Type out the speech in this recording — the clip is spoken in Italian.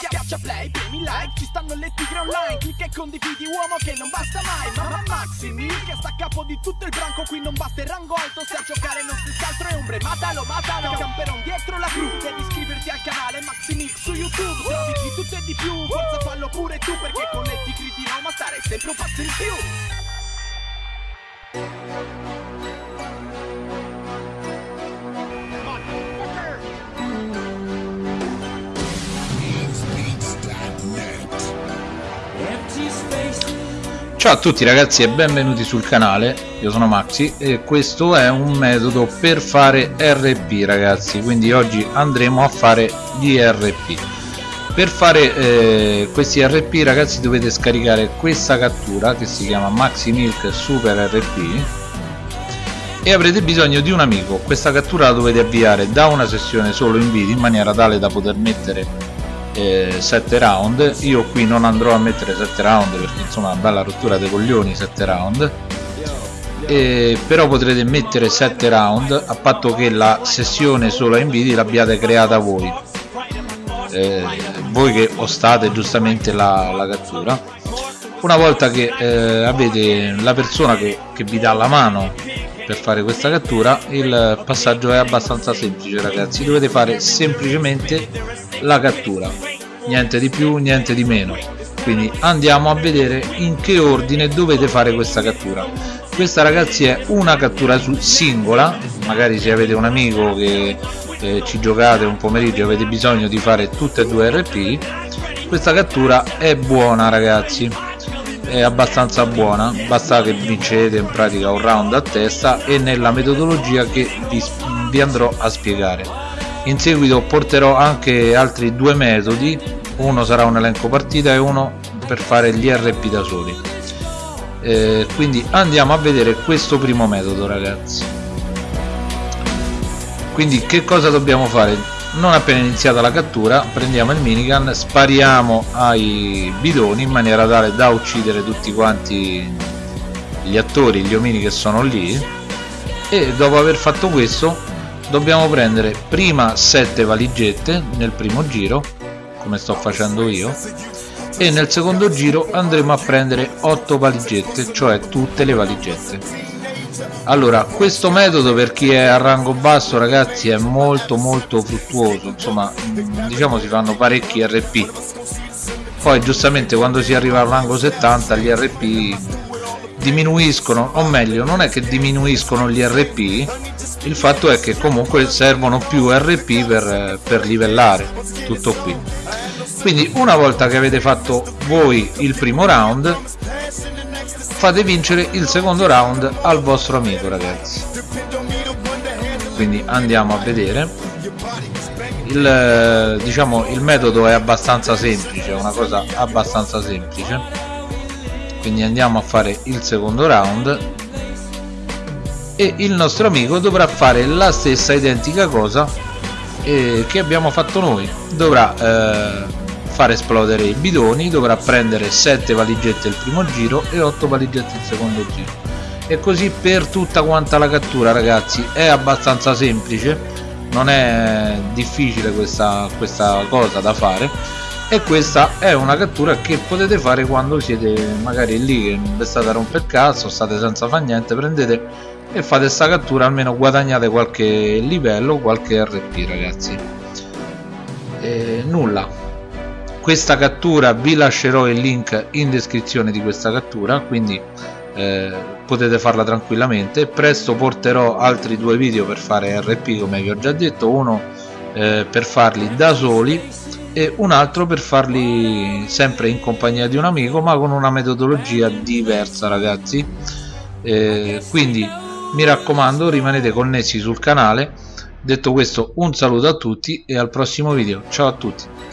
Schiaccia play, premi like, ci stanno le tigre online. Clicca e condividi uomo che non basta mai. Mamma Maxi Mil che sta a capo di tutto il branco. Qui non basta il rango alto se a giocare non si altro è ombre. Matalo, matalo, camperon dietro la cru. Devi iscriverti al canale Maxi Mix su YouTube. Trovi di tutto e di più, forza fallo pure tu Perché con le tigre di Roma stare sempre un passo in più Ciao a tutti ragazzi e benvenuti sul canale, io sono Maxi e questo è un metodo per fare RP ragazzi, quindi oggi andremo a fare gli RP. Per fare eh, questi RP ragazzi dovete scaricare questa cattura che si chiama Maxi Milk Super RP e avrete bisogno di un amico, questa cattura la dovete avviare da una sessione solo in video in maniera tale da poter mettere 7 eh, round. Io qui non andrò a mettere 7 round perché insomma bella rottura dei coglioni 7 round. E, però potrete mettere 7 round a patto che la sessione solo in video l'abbiate creata voi. Eh, voi che ostate giustamente la, la cattura. Una volta che eh, avete la persona che, che vi dà la mano per fare questa cattura il passaggio è abbastanza semplice ragazzi. Dovete fare semplicemente la cattura. Niente di più niente di meno. Quindi andiamo a vedere in che ordine dovete fare questa cattura. Questa ragazzi è una cattura singola. Magari se avete un amico che eh, ci giocate un pomeriggio avete bisogno di fare tutte e due RP questa cattura è buona ragazzi è abbastanza buona. Basta che vincete in pratica un round a testa e nella metodologia che vi, vi andrò a spiegare. In seguito porterò anche altri due metodi. Uno sarà un elenco partita e uno per fare gli RP da soli. Eh, quindi andiamo a vedere questo primo metodo ragazzi. Quindi che cosa dobbiamo fare non appena iniziata la cattura prendiamo il minigun spariamo ai bidoni in maniera tale da uccidere tutti quanti gli attori gli omini che sono lì. E dopo aver fatto questo dobbiamo prendere prima 7 valigette nel primo giro come sto facendo io e nel secondo giro andremo a prendere 8 valigette cioè tutte le valigette allora questo metodo per chi è a rango basso ragazzi è molto molto fruttuoso. Insomma diciamo si fanno parecchi rp poi giustamente quando si arriva al rango 70 gli rp diminuiscono o meglio non è che diminuiscono gli rp il fatto è che comunque servono più rp per, per livellare tutto qui. Quindi una volta che avete fatto voi il primo round fate vincere il secondo round al vostro amico ragazzi. Quindi andiamo a vedere. Il, diciamo, il metodo è abbastanza semplice una cosa abbastanza semplice. Quindi andiamo a fare il secondo round. E il nostro amico dovrà fare la stessa identica cosa eh, che abbiamo fatto noi. Dovrà eh, far esplodere i bidoni dovrà prendere 7 valigette il primo giro e 8 valigette il secondo giro. E così per tutta quanta la cattura ragazzi è abbastanza semplice. Non è difficile questa, questa cosa da fare. E questa è una cattura che potete fare quando siete magari lì che non state a rompere cazzo state senza fare niente prendete e fate questa cattura almeno guadagnate qualche livello qualche rp ragazzi. E nulla questa cattura vi lascerò il link in descrizione di questa cattura quindi eh, potete farla tranquillamente. Presto porterò altri due video per fare RP come vi ho già detto uno eh, per farli da soli e un altro per farli sempre in compagnia di un amico ma con una metodologia diversa ragazzi. Eh, quindi mi raccomando rimanete connessi sul canale. Detto questo un saluto a tutti e al prossimo video. Ciao a tutti